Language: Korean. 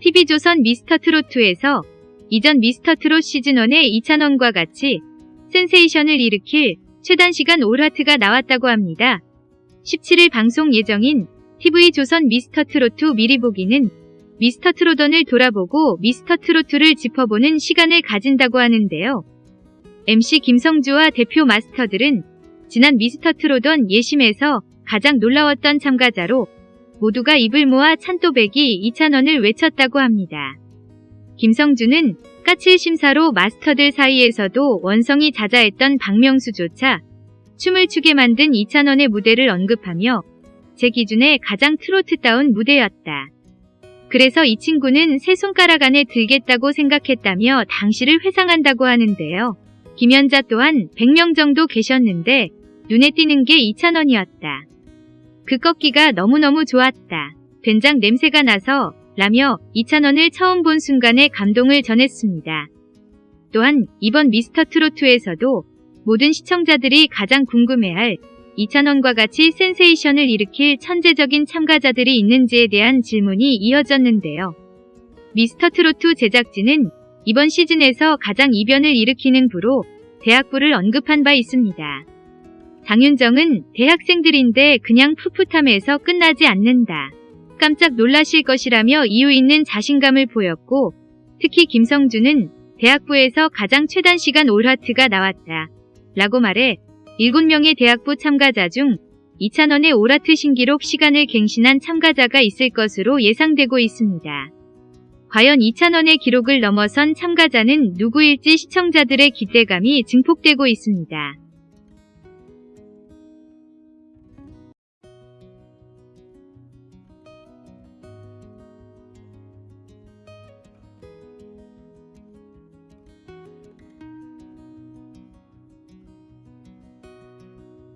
TV조선 미스터트롯2에서 이전 미스터트롯 시즌1의 이찬원과 같이 센세이션을 일으킬 최단시간 올하트가 나왔다고 합니다. 17일 방송 예정인 TV조선 미스터트롯2 미리 보기는 미스터트롯원을 돌아보고 미스터트롯2를 짚어보는 시간을 가진다고 하는데요. MC 김성주와 대표 마스터들은 지난 미스터트롯원 예심에서 가장 놀라웠던 참가자로 모두가 입을 모아 찬또배기 2,000원을 외쳤다고 합니다. 김성주는 까칠 심사로 마스터들 사이에서도 원성이 자자했던 박명수조차 춤을 추게 만든 2,000원의 무대를 언급하며 제 기준에 가장 트로트다운 무대였다. 그래서 이 친구는 세 손가락 안에 들겠다고 생각했다며 당시를 회상한다고 하는데요. 김연자 또한 100명 정도 계셨는데 눈에 띄는 게 2,000원이었다. 그 꺾기가 너무너무 좋았다. 된장 냄새가 나서 라며 2,000원을 처음 본 순간에 감동을 전했습니다. 또한 이번 미스터 트로트에서도 모든 시청자들이 가장 궁금해할 2,000원과 같이 센세이션을 일으킬 천재적인 참가자들이 있는지에 대한 질문이 이어졌는데요. 미스터 트로트 제작진은 이번 시즌에서 가장 이변을 일으키는 부로 대학부를 언급한 바 있습니다. 장윤정은 대학생들인데 그냥 풋풋함에서 끝나지 않는다. 깜짝 놀라실 것이라며 이유 있는 자신감을 보였고 특히 김성주는 대학부에서 가장 최단 시간 올하트가 나왔다. 라고 말해 7명의 대학부 참가자 중 2,000원의 올하트 신기록 시간을 갱신한 참가자가 있을 것으로 예상되고 있습니다. 과연 2,000원의 기록을 넘어선 참가자는 누구일지 시청자들의 기대감이 증폭되고 있습니다.